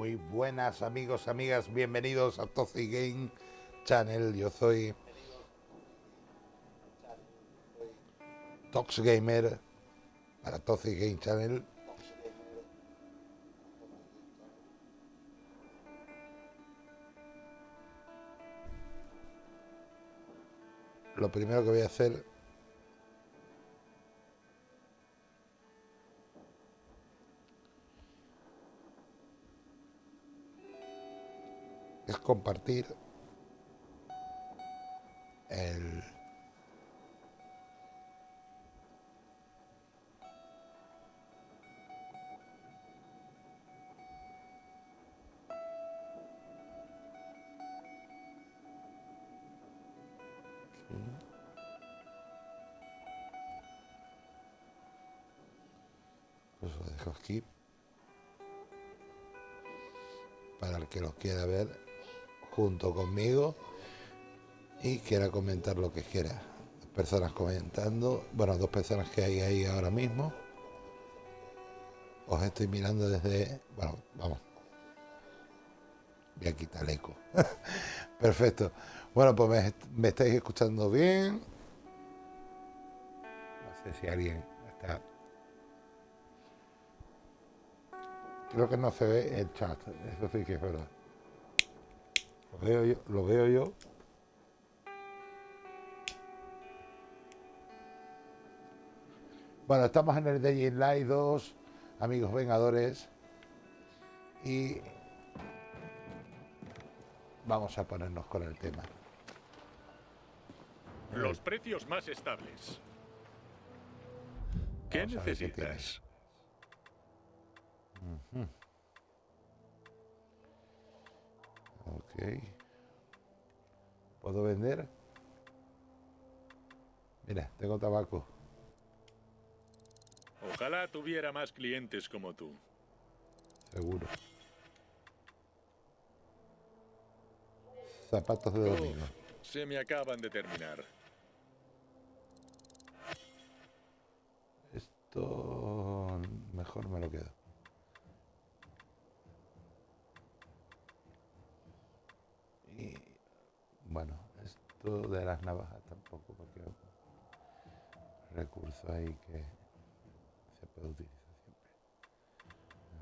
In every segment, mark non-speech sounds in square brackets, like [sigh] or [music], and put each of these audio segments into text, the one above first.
Muy buenas amigos, amigas, bienvenidos a Toxic Game Channel. Yo soy Tox Gamer para Game Channel. Lo primero que voy a hacer compartir el Pues lo dejo aquí. Para el que los quiera ver junto conmigo y quiera comentar lo que quiera. Personas comentando, bueno, dos personas que hay ahí ahora mismo. Os estoy mirando desde, bueno, vamos. Voy a quitar el eco. [laughs] Perfecto. Bueno, pues me, me, estáis escuchando bien. No sé si alguien está. Creo que no se ve el chat, eso sí que es verdad. Lo veo yo, lo veo yo. Bueno, estamos en el Day Live 2, amigos vengadores. Y vamos a ponernos con el tema. Los precios más estables. ¿Qué necesitas? Ok. ¿Puedo vender? Mira, tengo tabaco. Ojalá tuviera más clientes como tú. Seguro. Zapatos de domingo. Uf, se me acaban de terminar. Esto mejor me lo quedo. Y bueno, esto de las navajas tampoco, porque recurso ahí que se puede utilizar siempre.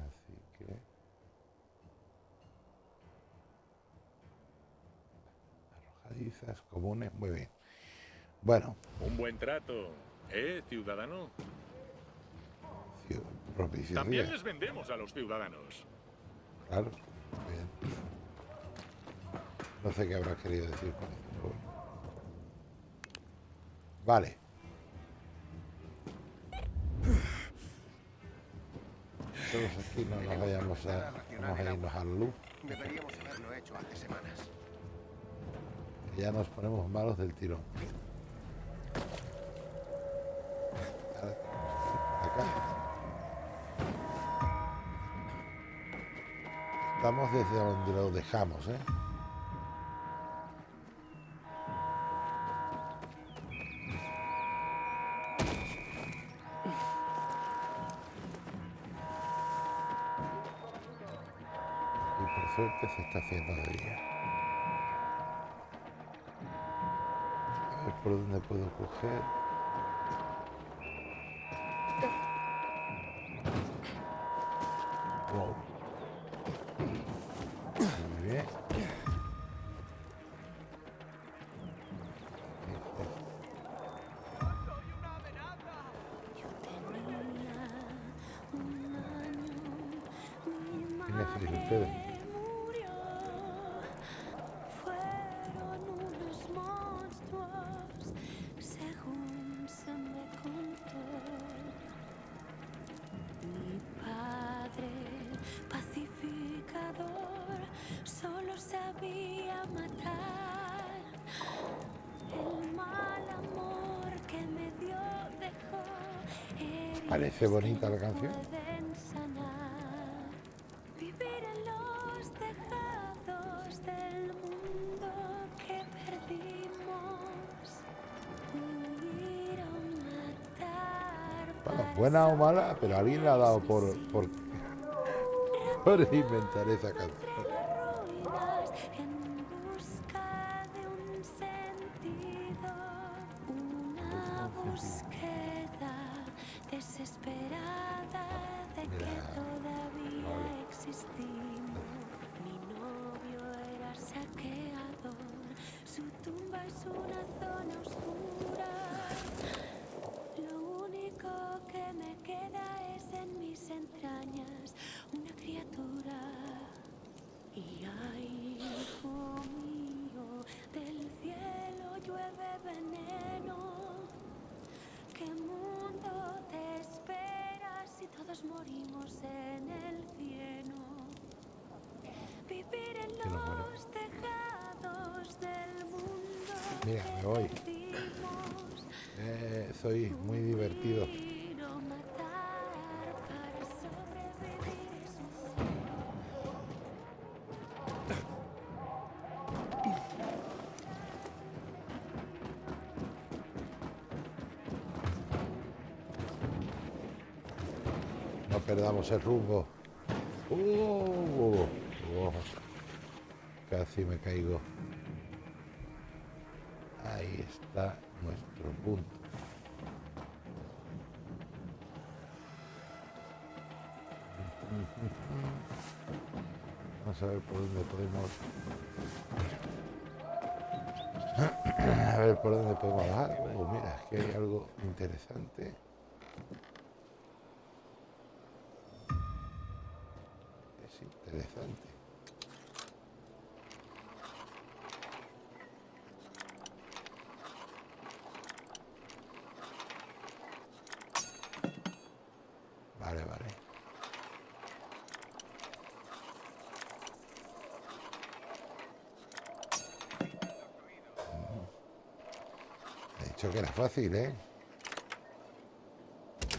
Así que arrojadizas comunes, muy bien. Bueno. Un buen trato, ¿eh, ciudadano? También les vendemos a los ciudadanos. Claro, bien. No sé qué habrá querido decir con eso. Vale. Todos aquí no nos vayamos a, vamos a irnos a la luz. Deberíamos haberlo hecho hace semanas. Ya nos ponemos malos del tirón. Acá. Estamos desde donde lo dejamos, ¿eh? Está haciendo de día. A ver por dónde puedo coger. Buena o mala, pero alguien la ha dado por, por por inventar esa canción. ruinas en busca de un sentido, una búsqueda desesperada de que Mira, todavía vale. existimos. Mi novio era saqueador, su tumba es una zona oscura. Que me queda es en mis entrañas una criatura. Y ay, hijo mío, del cielo llueve veneno. ¿Qué mundo te espera si todos morimos en el cielo? Vivir en los tejados del mundo. Mira, me voy. Eh, soy muy divertido. Perdamos el rumbo. Uh, oh, casi me caigo. Ahí está nuestro punto. Vamos a ver por dónde podemos. A ver por dónde podemos bajar. Oh, mira, que hay algo interesante. Interesante. Vale, vale. He dicho que era fácil, ¿eh?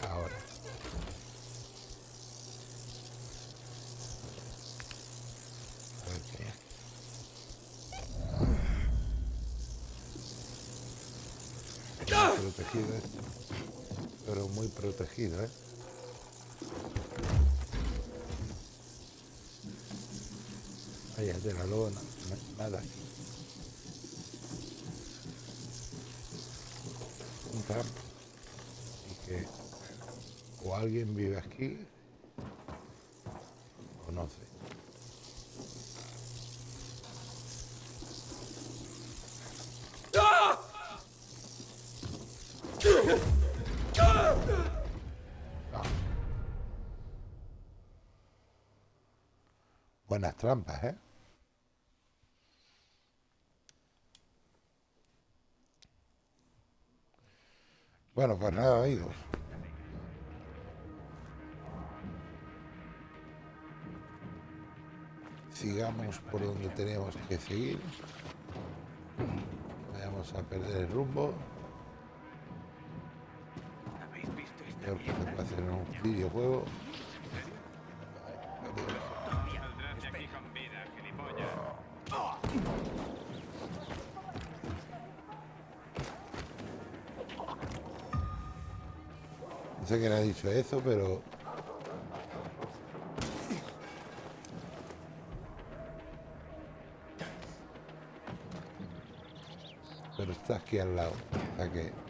Ahora. Ok. Muy protegido esto. Pero muy protegido, ¿eh? Vaya de la lona, nada aquí. Un campo. Y que o alguien vive aquí Buenas trampas, ¿eh? Bueno, pues nada, amigos. Sigamos por donde tenemos que seguir. Vayamos a perder el rumbo. ¿Habéis visto esta Peor que se mierda? puede hacer un videojuego. Sé quién ha dicho eso, pero... Pero está aquí al lado. O sea que...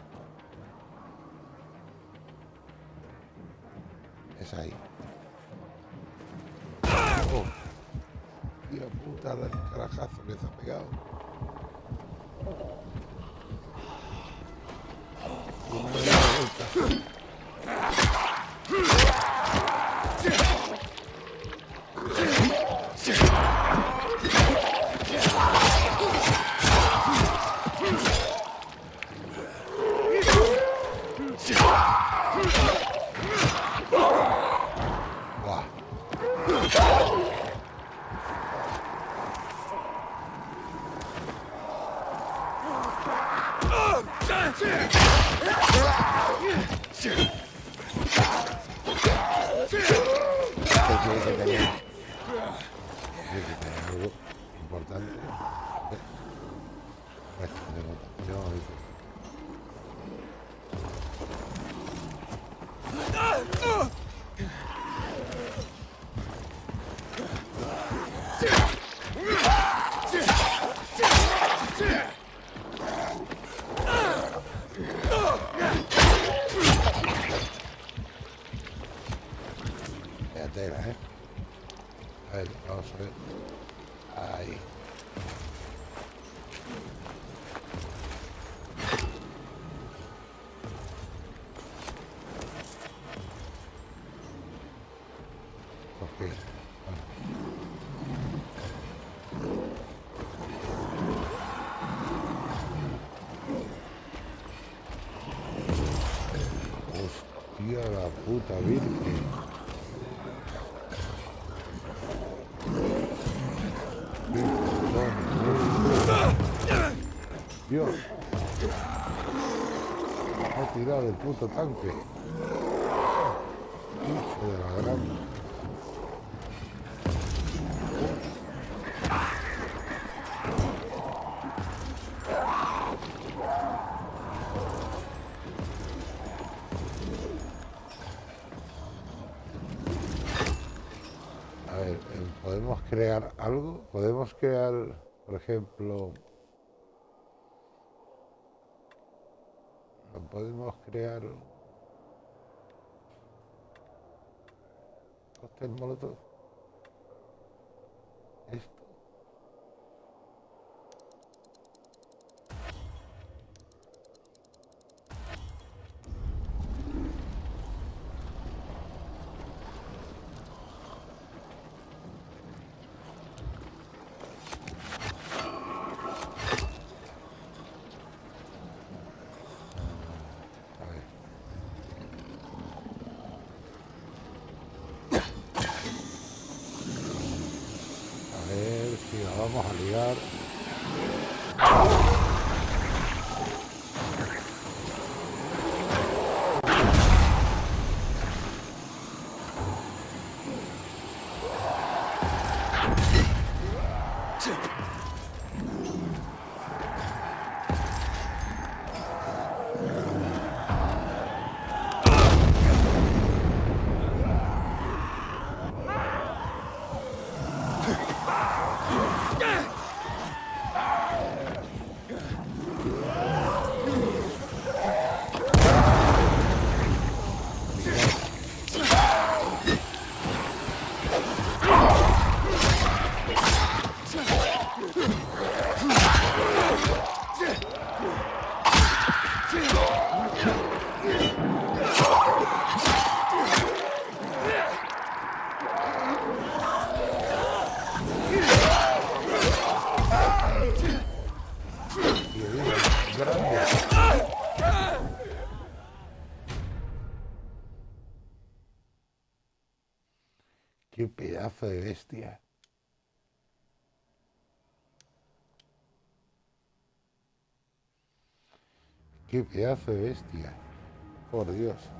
puta virgen. Dios. Me ha tirado el puto tanque. ¿Podemos crear, por ejemplo... ¿no ¿Podemos crear... cóctel molotov? Esto. A ver. A ver si la vamos Qué pedazo de bestia. Por Dios.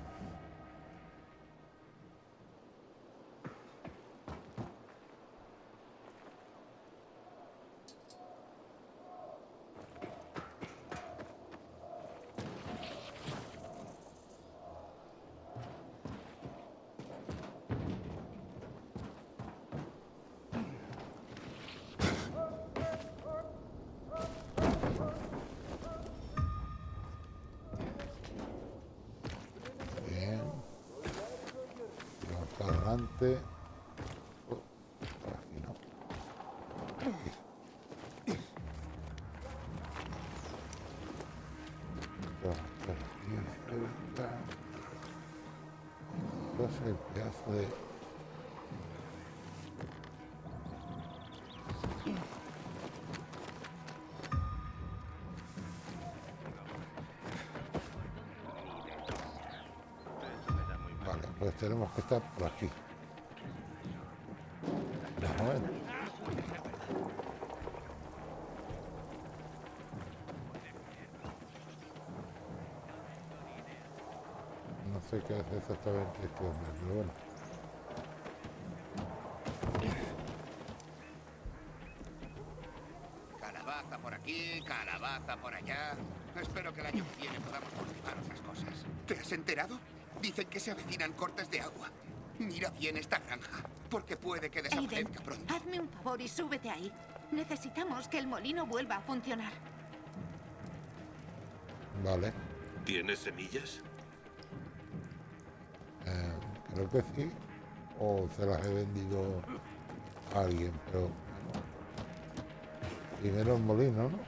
Que estar por aquí. Vamos a ver. No sé qué hace exactamente este hombre, pero bueno. Calabaza por aquí, calabaza por allá. Espero que el año que viene podamos cultivar otras cosas. ¿Te has enterado? Dicen que se avecinan cortes de agua. Mira bien esta granja, porque puede que Aiden, desaparezca pronto. hazme un favor y súbete ahí. Necesitamos que el molino vuelva a funcionar. Vale. ¿Tienes semillas? Eh, creo que sí. O se las he vendido a alguien, pero... Primero el molino, ¿no?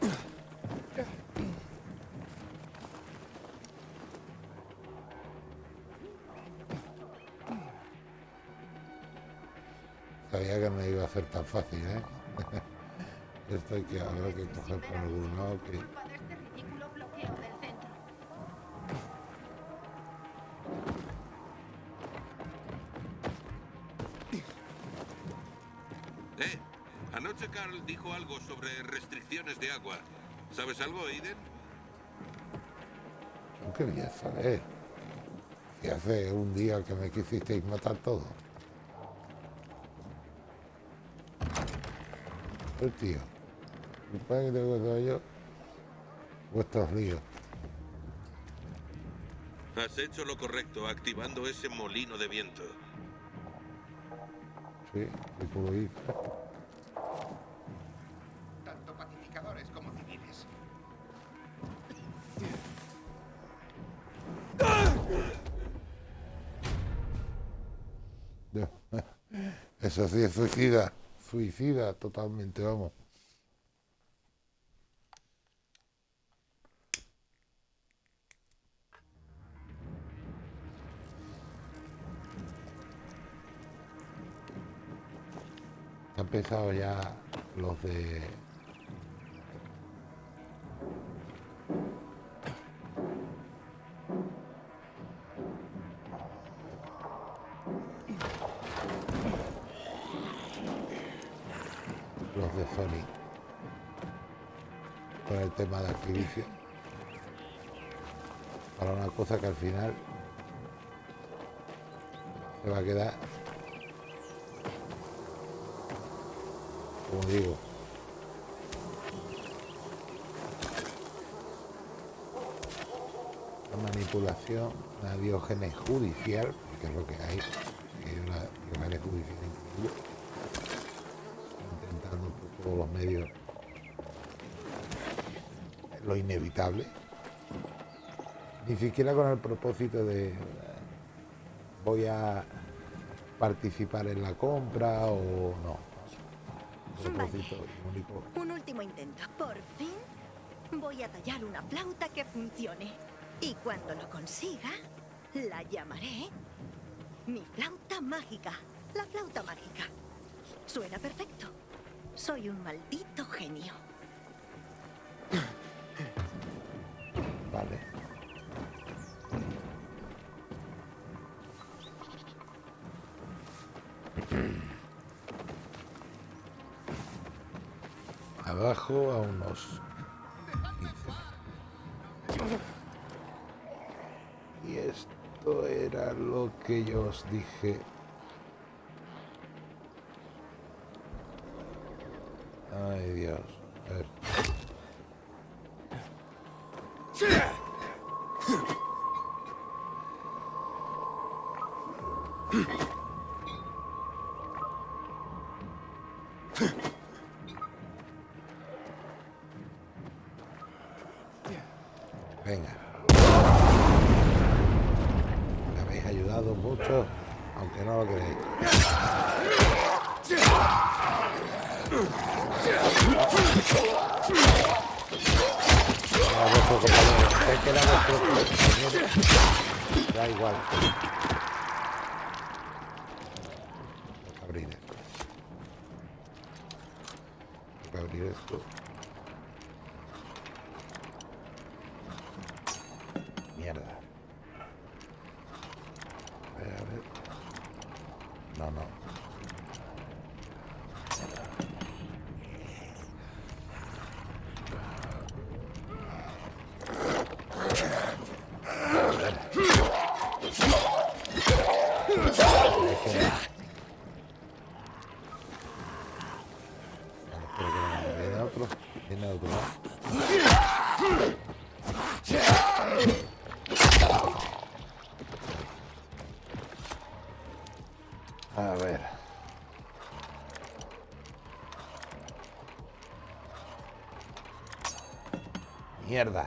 Sabía que no iba a ser tan fácil, ¿eh? [laughs] Esto hay que, habrá que coger por algún lado que... Eh, anoche Carl dijo algo sobre restricciones de agua. ¿Sabes algo, Aiden? ¿Tú querías saber? Si hace un día que me quisisteis matar todo. El tío. Que tengo que yo. Vuestros líos. Has hecho lo correcto activando ese molino de viento. Sí, y como dices. Tanto pacificadores como civiles. [laughs] Eso sí es suicida. Suicida totalmente, vamos. Han empezado ya los de... cosa que al final se va a quedar como digo. La manipulación, la diógenes judicial, que es lo que hay, una diógenes judicial intentando por todos los medios lo inevitable, ni siquiera con el propósito de voy a participar en la compra o no. Propósito único. Un último intento. Por fin voy a tallar una flauta que funcione. Y cuando lo consiga, la llamaré mi flauta mágica. La flauta mágica. Suena perfecto. Soy un maldito genio. Abajo a unos 15. Y esto era lo que yo os dije. Mierda.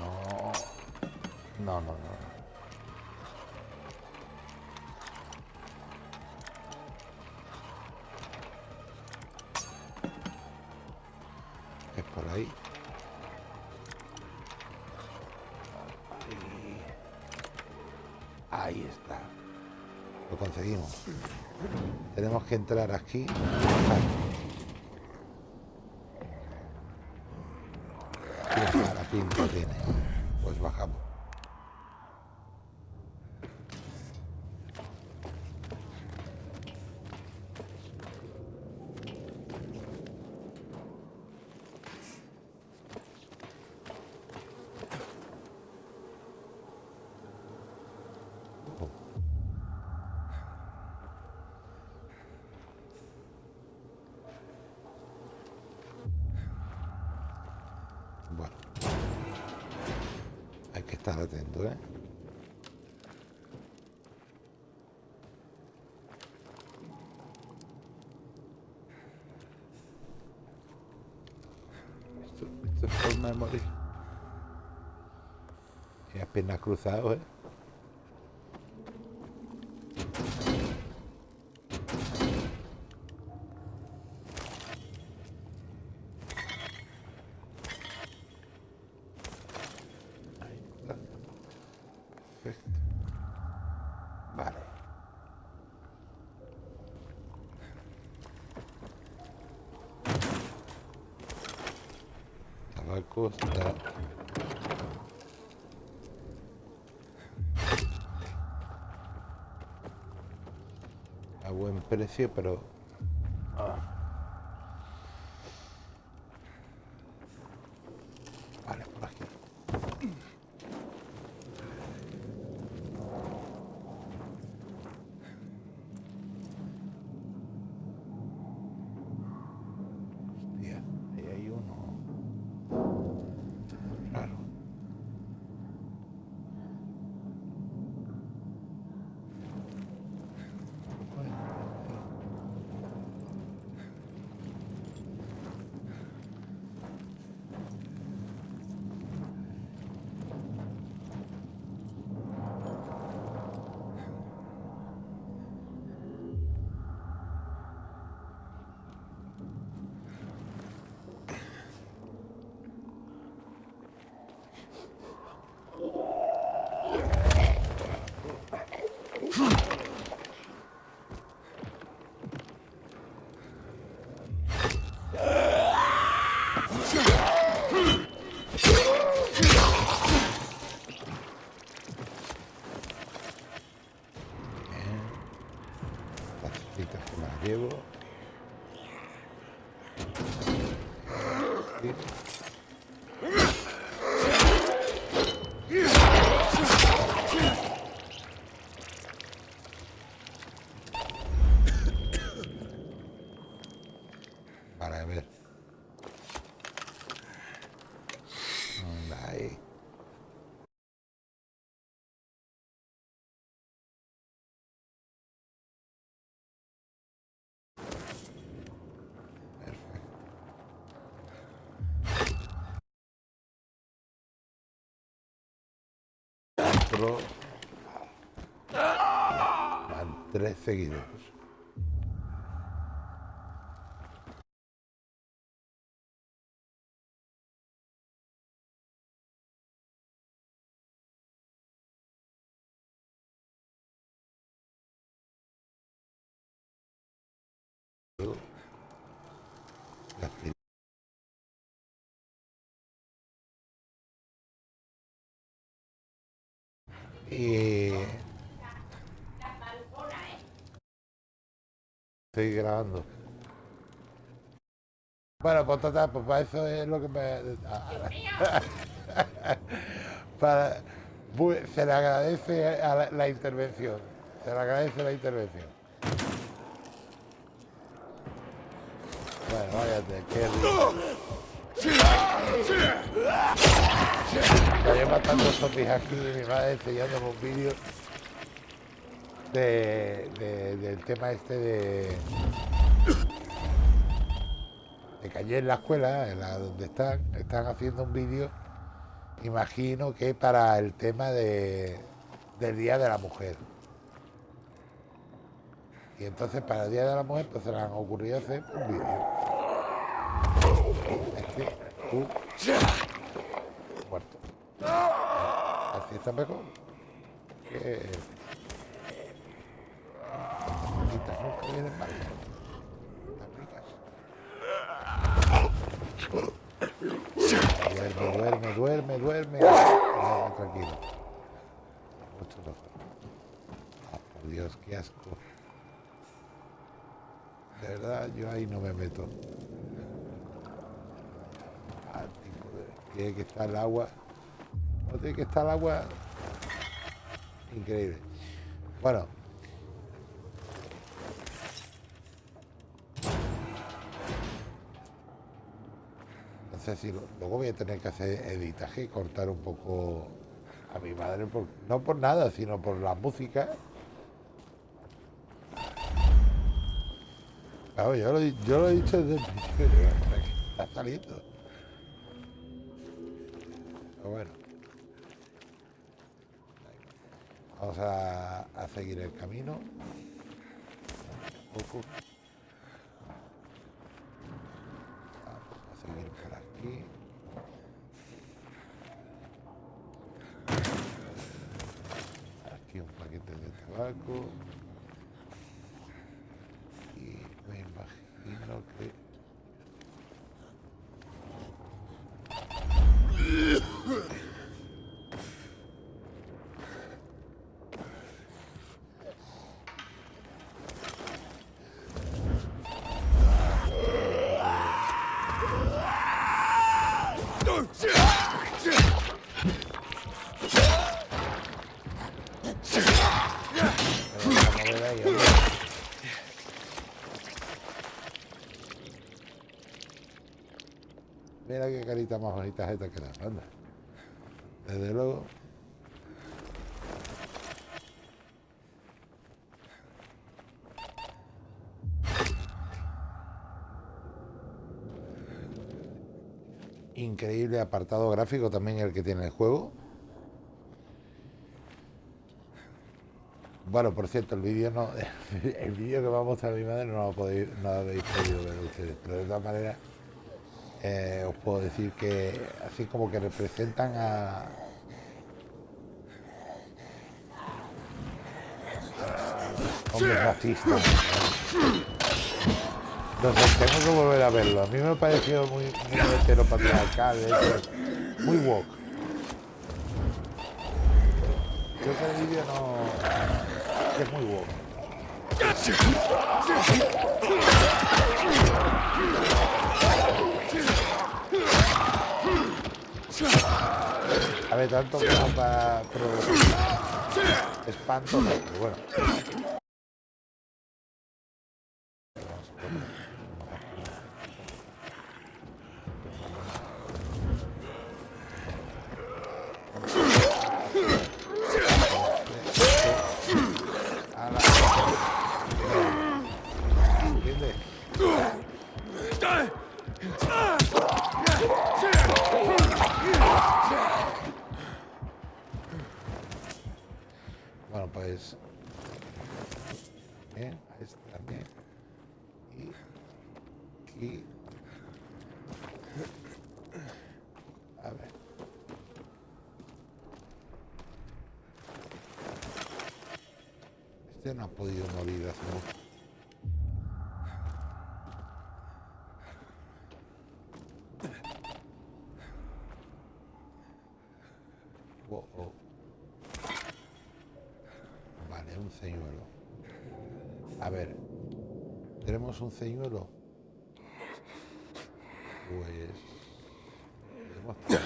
No. No, no, no. Es por ahí. Ahí está. Lo conseguimos. Tenemos que entrar aquí. Y bajar. Qué mala pinta tiene. Pues bajamos. Bueno. Hay que estar atento, ¿eh? Esto, esto es forma de morir. Y las piernas cruzadas, ¿eh? Perfecto. Vale. A buen precio, pero... ah. Vale, por aquí. Hostia, ahí hay uno. Raro. Las citas que 4. Van 13 kilos. Y... Estoy grabando. Bueno, pues total, pues para eso es lo que me... [laughs] para... Se le agradece a la, intervención. Se le agradece la intervención. Bueno, váyate, qué. Estoy matando zombies aquí y mi madre enseñándome un vídeo de, de- del tema este de, de que en la escuela, en la donde están, están haciendo un vídeo, imagino que para el tema de, del Día de la Mujer. Y entonces para el Día de la Mujer pues se les han ocurrido hacer un vídeo. Que Tú. Muerto. Así está mejor. Que... Quitas nunca vienen mal. Duerme, duerme, duerme, duerme. Ah, tranquilo. Ah, por Dios, qué asco. De verdad, yo ahí no me meto. Tiene que estar el agua. No tiene que estar el agua. Increíble. Bueno. No sé si luego voy a tener que hacer editaje y cortar un poco a mi madre, no por nada, sino por la música. Claro, yo lo, he- dicho desde el principio, está saliendo. Pero bueno. Vamos a, a seguir el camino. Un poco. Vamos a seguir por aquí. Aquí un paquete de tabaco. Y me imagino que... Pero vamos a ver ahí, hombre. Mira qué carita más bonita esta que la anda. Desde luego. Increíble apartado gráfico también el que tiene el juego. Bueno, por cierto, el vídeo no, [laughs] el vídeo que va a mostrar mi madre no lo, podéis, no lo habéis podido ver ustedes, pero de todas maneras eh, os puedo decir que así como que representan a hombres racistas. Sé, tengo que volver a verlo. A mí me ha parecido muy, muy heteropatriarcal, hecho, muy woke. Creo que el vídeo no es muy woke. A ver, tanto para provocar espanto, pero bueno. Ala. ¿Entiendes? Bueno, pues. Bien, a este también. Y aquí. A ver. Este no ha podido morir hace mucho. Oh, oh. Vale, un señuelo. A ver, ¿tenemos un señuelo? Pues... podemos tirar.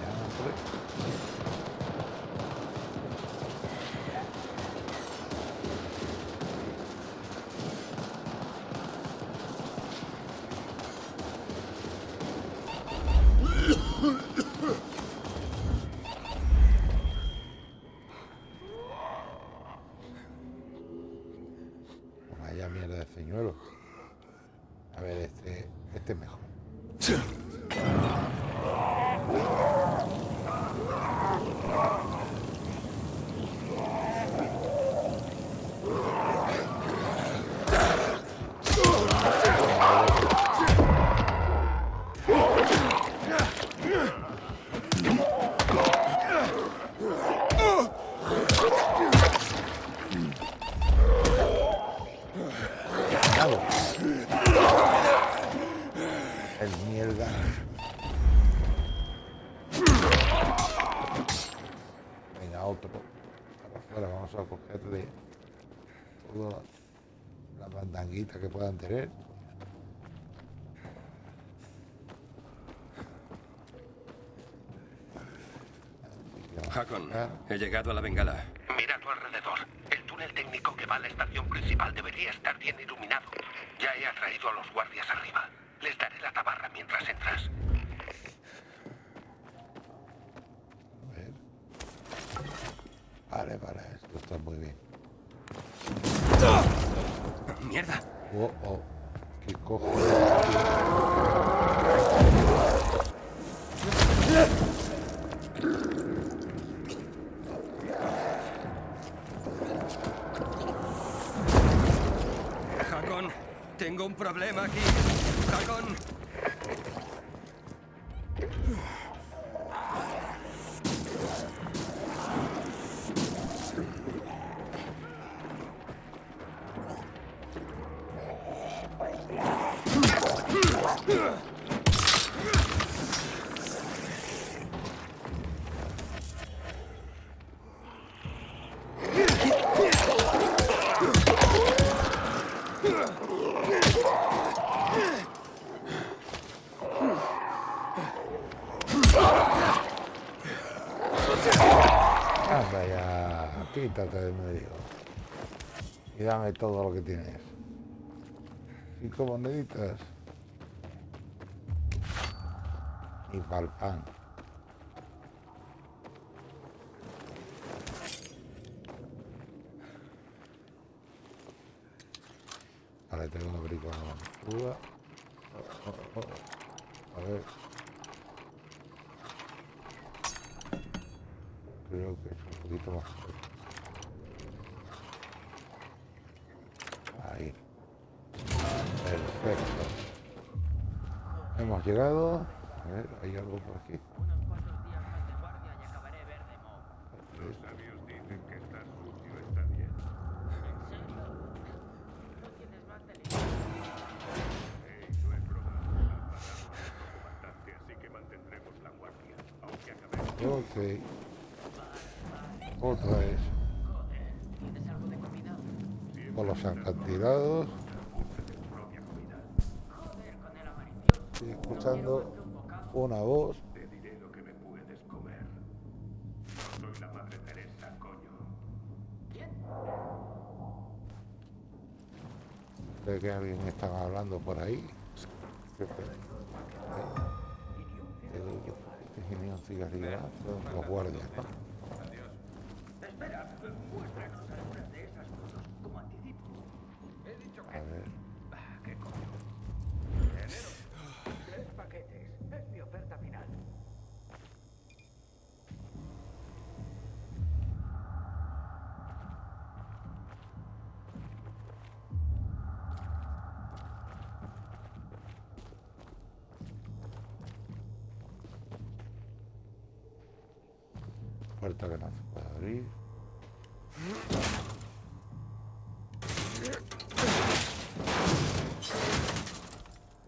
Ya, hombre. Vaya mierda de señuelo. A ver, este, este es mejor. otro para afuera. Vamos a cogerle todas las bandanguitas que puedan tener. Hakon, he llegado a la bengala. Mira a tu alrededor. El túnel técnico que va a la estación principal debería estar bien iluminado. Ya he atraído a los guardias arriba. Les daré la tabarra mientras entras. A ver. Vale, vale, esto está muy bien. ¡Mierda! Oh, oh. ¿Qué cojo? Hakon, tengo un problema aquí. Hakon. Anda de medio. Y dame todo lo que tienes. Cinco moneditas. Y pa'l pan. Vale, tengo que abrir con la cruda. Oh, oh, oh. A ver. Creo que es un poquito más. Ahí. Perfecto. Hemos llegado. A ver, hay algo por aquí. Los sabios dicen que estar sucio está bien. Hey, no es broma. Han matado a nuestro comandante, así que mantendremos la guardia. Aunque acabemos Ok. Otra vez. Por los acantilados. Estoy escuchando una voz. Que alguien está hablando por ahí. Yo- este genio cigarrillazo, los guardias, ¿no? Puerta que no se puede abrir.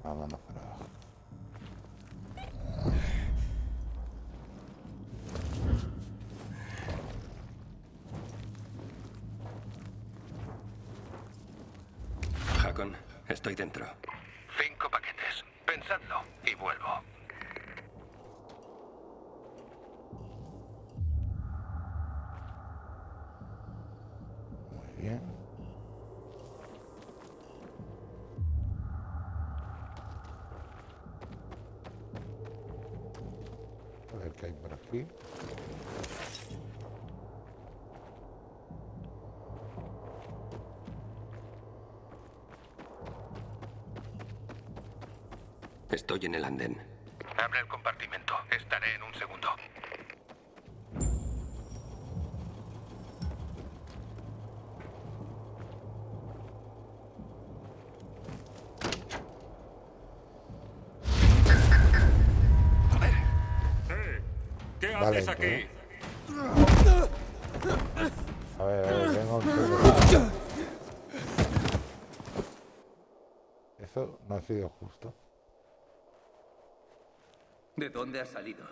Vámonos para abajo. Hakon, estoy dentro. Cinco paquetes. Pensadlo y vuelvo. Muy bien. A ver qué hay por aquí. Estoy en el andén. Abre el compartimento. Estaré en un segundo. ¿Qué Vale, haces aquí? ¿eh? A ver, a ver, vengo un segundo. Eso no ha sido justo. ¿De dónde has salido?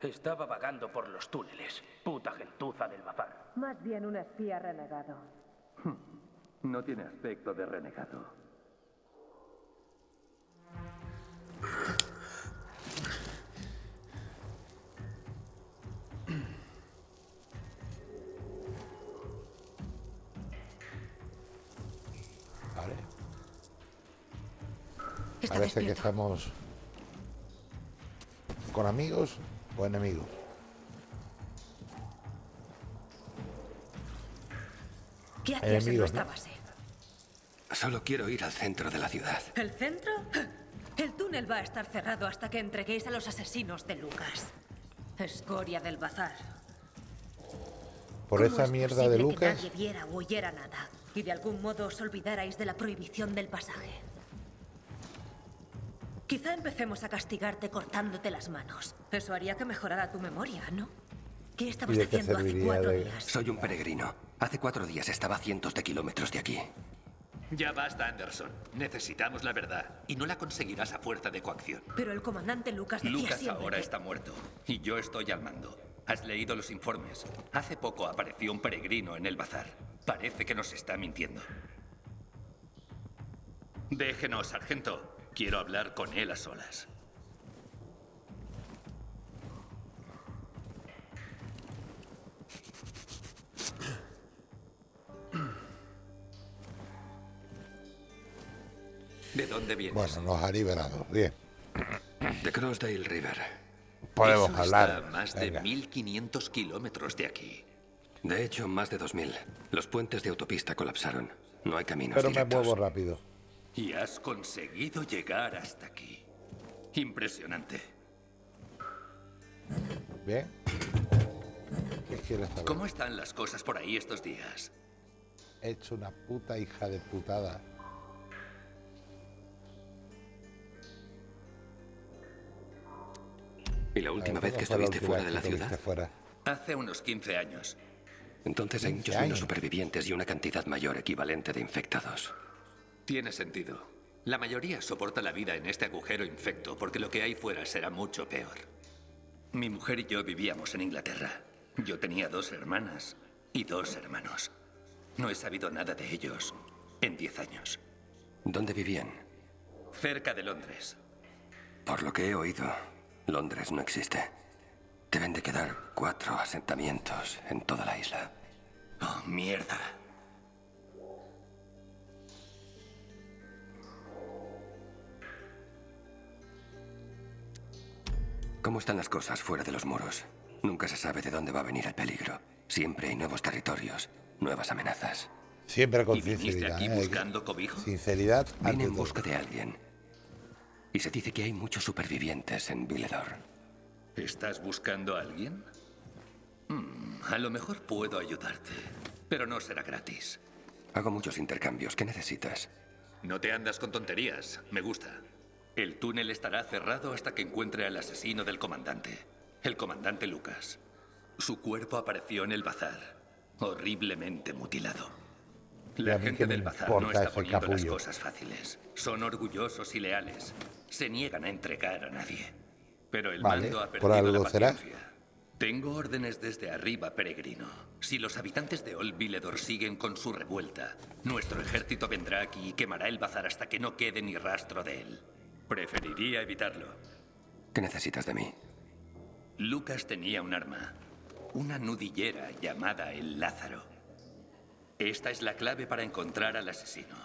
Estaba vagando por los túneles. Puta gentuza del bazar. Más bien un espía renegado. [laughs] No tiene aspecto de renegado. Vale. Parece que estamos con amigos o enemigos. ¿Qué hacías en Enemigos, nuestra ¿no? base? Solo quiero ir al centro de la ciudad. ¿El centro? El túnel va a estar cerrado hasta que entreguéis a los asesinos de Lucas. Escoria del bazar. Por ¿Cómo esa es mierda de que Lucas, nadie viera o oyera nada y de algún modo os olvidarais de la prohibición del pasaje. Quizá empecemos a castigarte cortándote las manos. Eso haría que mejorara tu memoria, ¿no? ¿Qué estabas haciendo hace cuatro días? Soy un peregrino. Hace cuatro días estaba a cientos de kilómetros de aquí. Ya basta, Anderson. Necesitamos la verdad. Y no la conseguirás a fuerza de coacción. Pero el comandante Lucas decía Lucas siempre ahora que- está muerto. Y yo estoy al mando. ¿Has leído los informes? Hace poco apareció un peregrino en el bazar. Parece que nos está mintiendo. Déjenos, sargento. Quiero hablar con él a solas. ¿De dónde vienes? bueno, nos ha liberado. Bien, De Crossdale River. podemos Eso hablar. Está a más de Venga. 1500 kilómetros de aquí. De hecho, más de 2.000. Los puentes de autopista colapsaron. No hay caminos Pero me directos. muevo rápido. Y has conseguido llegar hasta aquí. Impresionante. Bien. ¿Qué quieres saber? ¿Cómo están las cosas por ahí estos días? He hecho una puta hija de putada. ¿Y la última ver, vez que ¿cuándo fue la estuviste fuera de la ciudad? fuera? Hace unos 15 años. Entonces hay 15 muchos menos supervivientes y una cantidad mayor equivalente de infectados. Tiene sentido. La mayoría soporta la vida en este agujero infecto porque lo que hay fuera será mucho peor. Mi mujer y yo vivíamos en Inglaterra. Yo tenía dos hermanas y dos hermanos. No he sabido nada de ellos en 10 años. ¿Dónde vivían? Cerca de Londres. Por lo que he oído, Londres no existe. Deben de quedar cuatro asentamientos en toda la isla. Oh, mierda. ¿Cómo están las cosas fuera de los muros? Nunca se sabe de dónde va a venir el peligro. Siempre hay nuevos territorios, nuevas amenazas. Siempre con ¿Y sinceridad. aquí ¿eh? buscando cobijo? Sinceridad Vine en busca de alguien. Y se dice que hay muchos supervivientes en Villedor. ¿Estás buscando a alguien? Hmm, a lo mejor puedo ayudarte, pero no será gratis. Hago muchos intercambios. ¿Qué necesitas? No te andas con tonterías, me gusta. El túnel estará cerrado hasta que encuentre al asesino del comandante, el comandante Lucas. Su cuerpo apareció en el bazar, horriblemente mutilado. La gente del bazar no está poniendo las cosas fáciles. Son orgullosos y leales. Se niegan a entregar a nadie. Pero el Vale, mando ha por perdido algo la será. paciencia. Tengo órdenes desde arriba, peregrino. Si los habitantes de Old Villedor siguen con su revuelta, nuestro ejército vendrá aquí y quemará el bazar hasta que no quede ni rastro de él. Preferiría evitarlo. ¿Qué necesitas de mí? Lucas tenía un arma, una nudillera llamada el Lázaro. Esta es la clave para encontrar al asesino.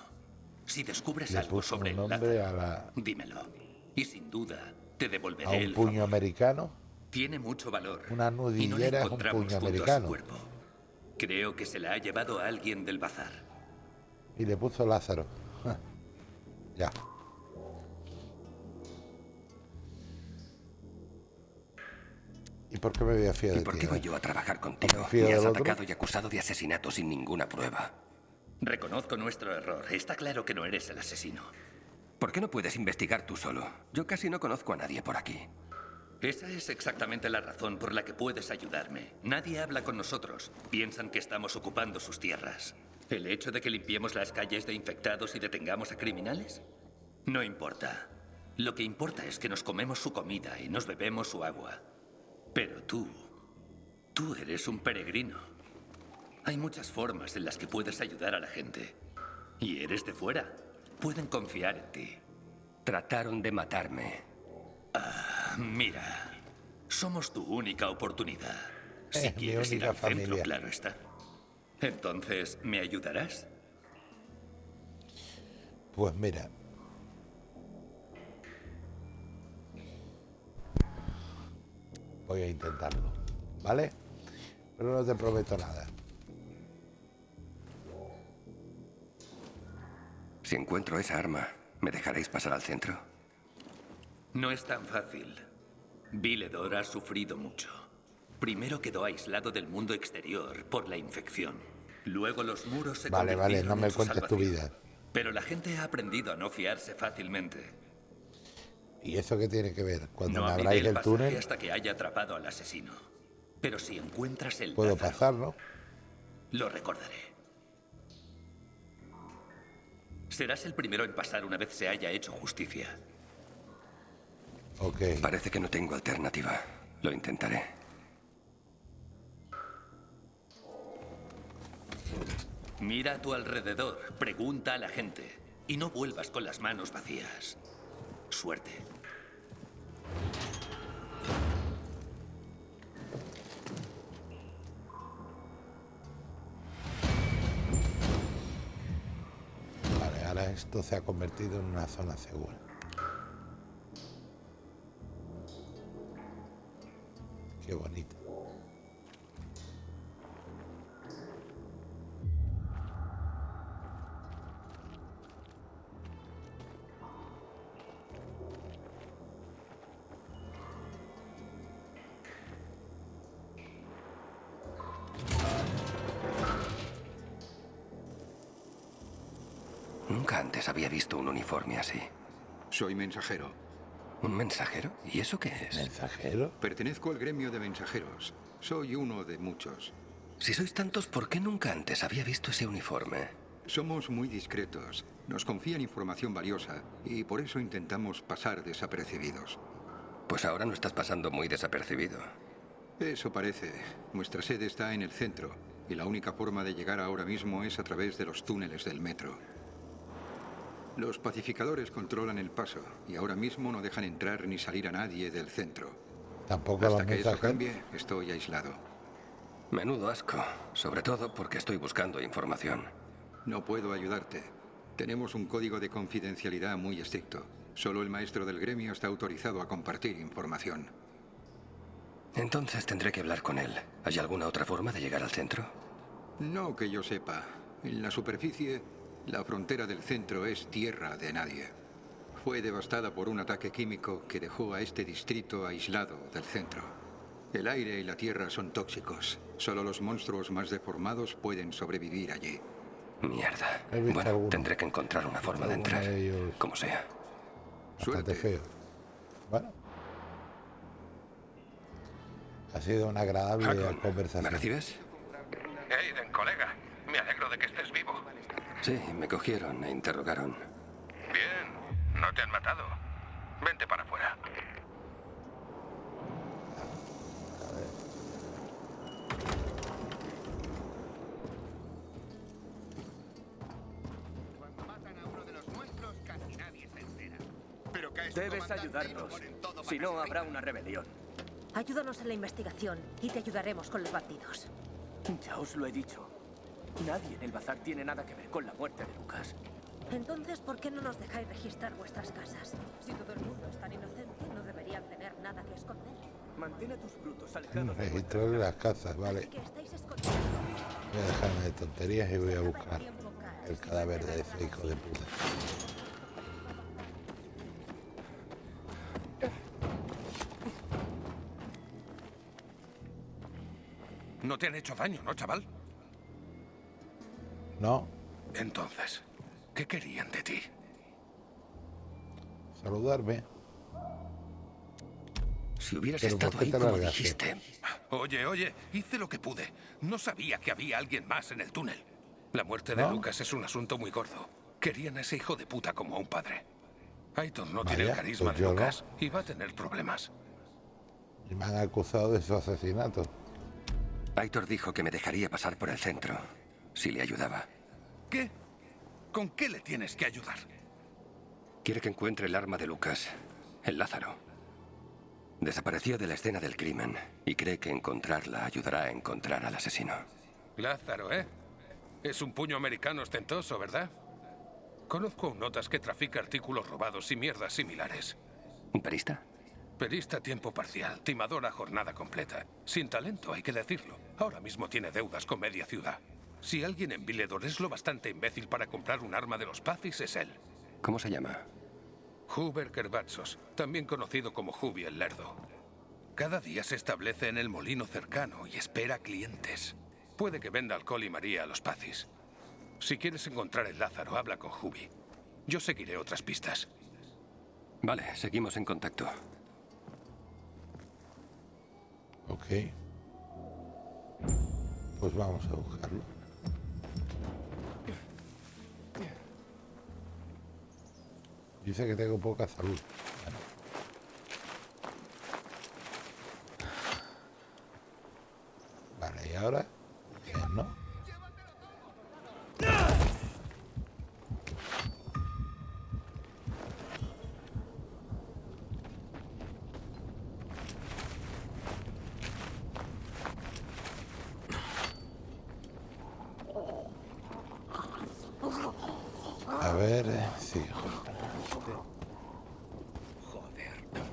Si descubres Le algo sobre el nombre Lázaro, a, la, dímelo. Y sin duda, te devolveré a un el puño favor. americano. Tiene mucho valor. Una y no nudillera es un puño americano. cuerpo. Creo que se la ha llevado a alguien del bazar. Y le puso Lázaro. [laughs] ya. ¿Y por qué me voy a fiar ¿Y de por ti, qué voy yo a trabajar contigo? fío Me has otro? atacado y acusado de asesinato sin ninguna prueba. Reconozco nuestro error. Está claro que no eres el asesino. ¿Por qué no puedes investigar tú solo? Yo casi no conozco a nadie por aquí. Esa es exactamente la razón por la que puedes ayudarme. Nadie habla con nosotros. Piensan que estamos ocupando sus tierras. ¿El hecho de que limpiemos las calles de infectados y detengamos a criminales? No importa. Lo que importa es que nos comemos su comida y nos bebemos su agua. Pero tú, tú eres un peregrino. Hay muchas formas en las que puedes ayudar a la gente. Y eres de fuera. Pueden confiar en ti. Trataron de matarme. Ah, mira, somos tu única oportunidad. Si Eh, mi quieres ir al centro, familia. claro está. Entonces, ¿me ayudarás? Pues mira. Voy a intentarlo, ¿vale? Pero no te prometo nada. Si encuentro esa arma, ¿me dejaréis pasar al centro? No es tan fácil. Viledor ha sufrido mucho. Primero quedó aislado del mundo exterior por la infección. Luego los muros se Vale, vale, no me cuentes tu vida. Pero la gente ha aprendido a no fiarse fácilmente. ¿Y eso qué tiene que ver? Cuando no abráis el túnel, hasta que haya atrapado al asesino. Pero si encuentras el puedo Lázaro, pasar, ¿no? lo recordaré. Serás el primero en pasar una vez se haya hecho justicia. Ok. Parece que no tengo alternativa. Lo intentaré. Mira a tu alrededor, pregunta a la gente y no vuelvas con las manos vacías. Suerte. Vale, ahora esto se ha convertido en una zona segura. Qué bonito. Uniforme así. Soy mensajero. ¿Un mensajero? ¿Y eso qué es? ¿Mensajero? Pertenezco al gremio de mensajeros. Soy uno de muchos. Si sois tantos, ¿por qué nunca antes había visto ese uniforme? Somos muy discretos. Nos confían información valiosa y por eso intentamos pasar desapercibidos. Pues ahora no estás pasando muy desapercibido. Eso parece. Nuestra sede está en el centro y la única forma de llegar ahora mismo es a través de los túneles del metro. Los pacificadores controlan el paso y ahora mismo no dejan entrar ni salir a nadie del centro. Tampoco Hasta que eso cambie, estoy aislado. Menudo asco. Sobre todo porque estoy buscando información. No puedo ayudarte. Tenemos un código de confidencialidad muy estricto. Solo el maestro del gremio está autorizado a compartir información. Entonces tendré que hablar con él. ¿Hay alguna otra forma de llegar al centro? No que yo sepa. En la superficie, la frontera del centro es tierra de nadie. Fue devastada por un ataque químico que dejó a este distrito aislado del centro. El aire y la tierra son tóxicos. Solo los monstruos más deformados pueden sobrevivir allí. Mierda. Bueno, tendré que encontrar una forma de entrar. Como sea. Feo. Bueno. Ha sido una agradable conversación. ¿Me recibes? Aiden, colega. Me alegro de que estés vivo. Sí, me cogieron e interrogaron. Bien. No te han matado. Vente para afuera. Cuando matan a uno de los nuestros, casi nadie se entera. Pero cae su Debes ayudarnos. Si no, habrá una rebelión. Ayúdanos en la investigación y te ayudaremos con los bandidos. Ya os lo he dicho. Nadie en el bazar tiene nada que ver con la muerte de Lucas. Entonces, ¿por qué no nos dejáis registrar vuestras casas? Si todo el mundo es tan inocente, no deberían tener nada que esconder. Mantén a tus brutos alejados de Registrar las casas, vale. Voy a dejarme de tonterías y voy a buscar el cadáver de ese hijo de puta. No te han hecho daño, ¿no, chaval? No, Entonces, ¿qué querían de ti? saludarme. Si hubieras Pero ¿por estado ahí como largaste? dijiste. Oye, oye, hice lo que pude. No sabía que había alguien más en el túnel. La muerte de ¿No? Lucas es un asunto muy gordo. Querían a ese hijo de puta como a un padre. Aiton no tiene el Vaya, carisma pues de no. Lucas y va a tener problemas. Y me han acusado de su asesinato. Aitor dijo que me dejaría pasar por el centro si le ayudaba. ¿Qué? ¿Con qué le tienes que ayudar? Quiere que encuentre el arma de Lucas, el Lázaro. Desapareció de la escena del crimen y cree que encontrarla ayudará a encontrar al asesino. Lázaro, ¿eh? Es un puño americano ostentoso, ¿verdad? Conozco a un notas que trafica artículos robados y mierdas similares. ¿Un perista? Perista a tiempo parcial, timadora jornada completa. Sin talento, hay que decirlo. Ahora mismo tiene deudas con media ciudad. Si alguien en Villedor es lo bastante imbécil para comprar un arma de los Pazis, es él. ¿Cómo se llama? Huber Kerbatsos, también conocido como Hubi el Lerdo. Cada día se establece en el molino cercano y espera clientes. Puede que venda alcohol y María a los Pazis. Si quieres encontrar el Lázaro, habla con Hubi. Yo seguiré otras pistas. Vale, seguimos en contacto. Ok. Pues vamos a buscarlo. Dice que tengo poca salud. Bueno. Vale, y ahora... ¿no? A ver, eh, sí. Joder,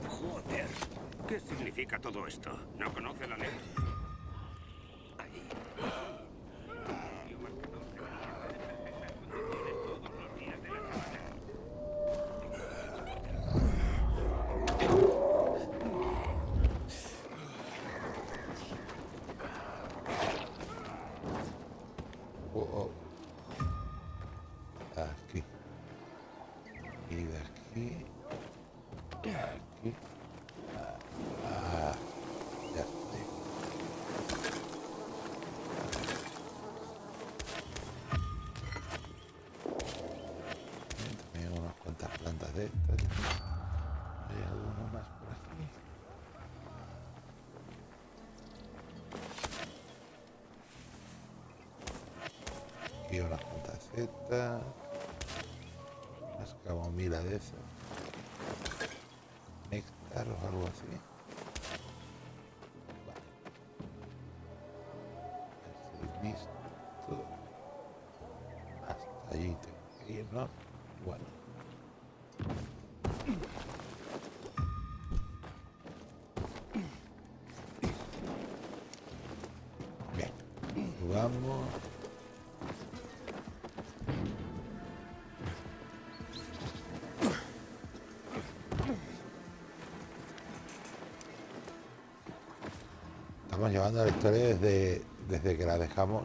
joder. ¿Qué significa todo esto? ¿No conoce la ley? Oh, oh. Aquí. Y de aquí. Aquí. Ah, ah, ya estoy. Bien, También hay unas cuantas plantas de estas. Hay alguno más por aquí. Aquí unas setas. Unas camomila de eso. Néctar o algo así. Vale. Listo. Hasta allí tengo que ir, ¿no? Bueno. Bien. Vamos. Estamos llevando la historia desde, desde que la dejamos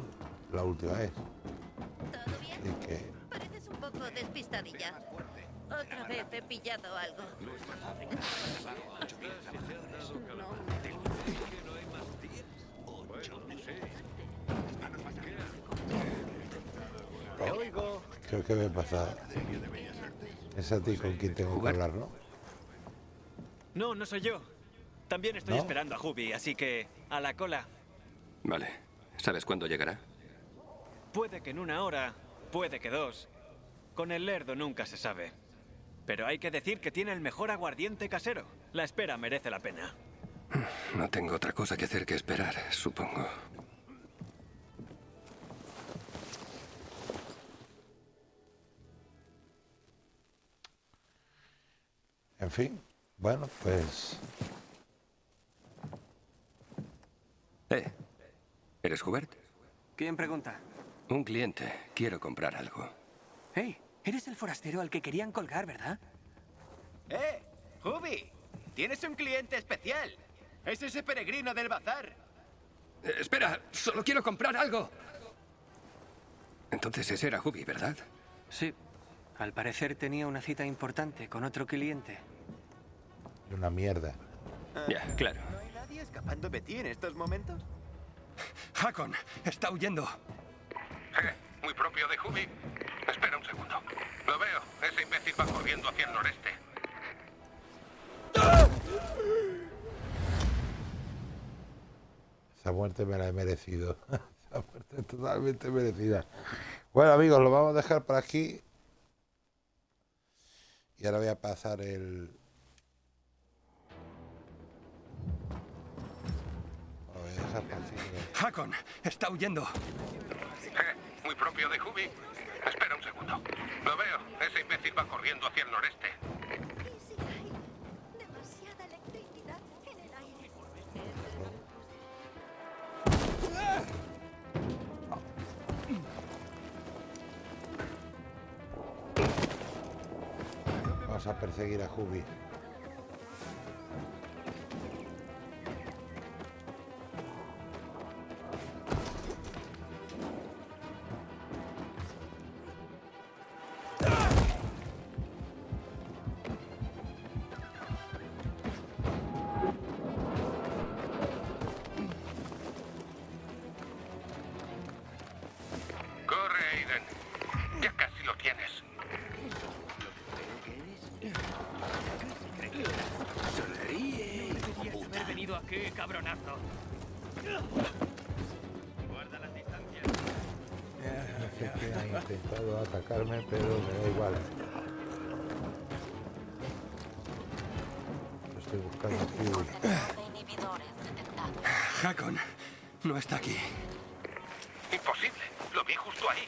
la última vez. Así que Pareces un poco despistadilla. Otra vez he pillado algo. oh, creo que me he pasado. Es a ti con quien tengo que hablar, ¿no? No, no soy yo. También estoy ¿No? esperando a Hubi, así que a la cola. Vale. ¿Sabes cuándo llegará? Puede que en una hora, puede que dos. Con el lerdo nunca se sabe. Pero hay que decir que tiene el mejor aguardiente casero. La espera merece la pena. No tengo otra cosa que hacer que esperar, supongo. En fin, bueno, pues ¿eres Hubert? ¿Quién pregunta? Un cliente. Quiero comprar algo. Hey, eres el forastero al que querían colgar, ¿verdad? ¡Eh! ¡Hubi! ¡Tienes un cliente especial! ¡Es ese peregrino del bazar! Eh, espera, solo quiero comprar algo. Entonces ese era Hubi, ¿verdad? Sí. Al parecer tenía una cita importante con otro cliente. una mierda. Ya, claro. ¿No hay nadie escapando de ti en estos momentos? Hakon, está huyendo. Eh, muy propio de Hubi. Espera un segundo. Lo veo. Ese imbécil va corriendo hacia el noreste. Esa muerte me la he merecido. [laughs] Esa muerte totalmente merecida. Bueno, amigos, lo vamos a dejar por aquí. Y ahora voy a pasar el... Lo voy a dejar por aquí. Hakon, está huyendo. Eh, muy propio de Hubi. Espera un segundo. Lo veo. Ese imbécil va corriendo hacia el noreste. ¿Y si hay demasiada electricidad en el aire? Vamos a perseguir a Jubi. No está aquí. Imposible. Lo vi justo ahí.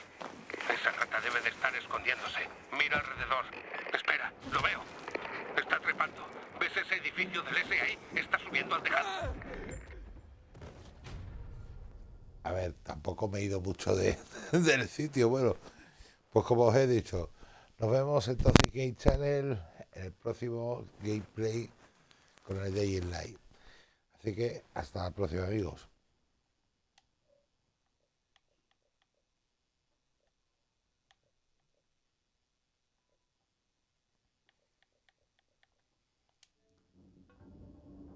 Esa rata debe de estar escondiéndose. Mira alrededor. Espera, lo veo. Está trepando. ¿Ves ese edificio del S ahí? Está subiendo al tejado. A ver, tampoco me he ido mucho de, [laughs] del sitio. Bueno, pues como os he dicho, nos vemos entonces Game Channel en el próximo gameplay con el Day in Light. Así que hasta la próxima, amigos.